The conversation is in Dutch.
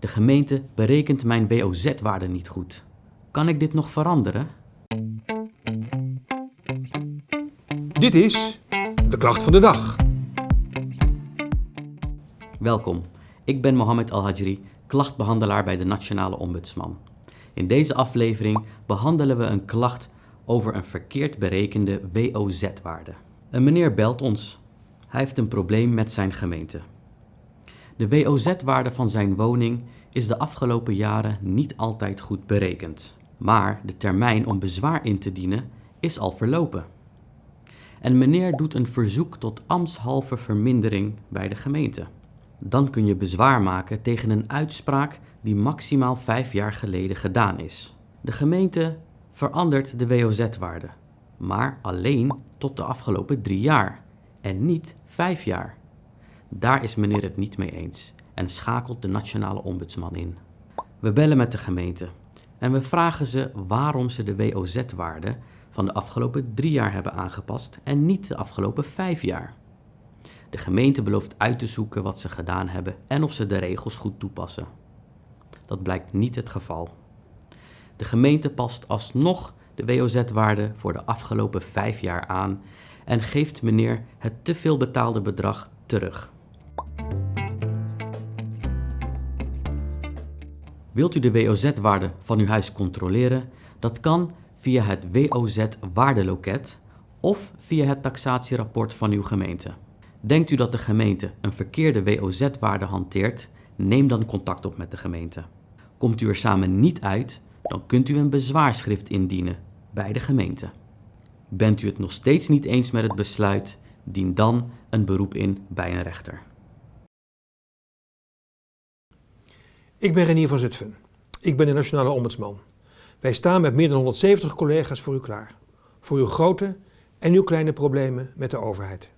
De gemeente berekent mijn WOZ-waarde niet goed. Kan ik dit nog veranderen? Dit is de klacht van de dag. Welkom, ik ben Mohamed Al-Hajri, klachtbehandelaar bij de Nationale Ombudsman. In deze aflevering behandelen we een klacht over een verkeerd berekende WOZ-waarde. Een meneer belt ons. Hij heeft een probleem met zijn gemeente. De WOZ-waarde van zijn woning is de afgelopen jaren niet altijd goed berekend. Maar de termijn om bezwaar in te dienen is al verlopen. En meneer doet een verzoek tot ambtshalve vermindering bij de gemeente. Dan kun je bezwaar maken tegen een uitspraak die maximaal vijf jaar geleden gedaan is. De gemeente verandert de WOZ-waarde, maar alleen tot de afgelopen drie jaar en niet vijf jaar. Daar is meneer het niet mee eens en schakelt de nationale ombudsman in. We bellen met de gemeente en we vragen ze waarom ze de WOZ-waarde van de afgelopen drie jaar hebben aangepast en niet de afgelopen vijf jaar. De gemeente belooft uit te zoeken wat ze gedaan hebben en of ze de regels goed toepassen. Dat blijkt niet het geval. De gemeente past alsnog de WOZ-waarde voor de afgelopen vijf jaar aan en geeft meneer het te veel betaalde bedrag terug. Wilt u de WOZ-waarde van uw huis controleren? Dat kan via het WOZ-waardeloket of via het taxatierapport van uw gemeente. Denkt u dat de gemeente een verkeerde WOZ-waarde hanteert? Neem dan contact op met de gemeente. Komt u er samen niet uit, dan kunt u een bezwaarschrift indienen bij de gemeente. Bent u het nog steeds niet eens met het besluit, dien dan een beroep in bij een rechter. Ik ben Renier van Zutphen. Ik ben de Nationale Ombudsman. Wij staan met meer dan 170 collega's voor u klaar. Voor uw grote en uw kleine problemen met de overheid.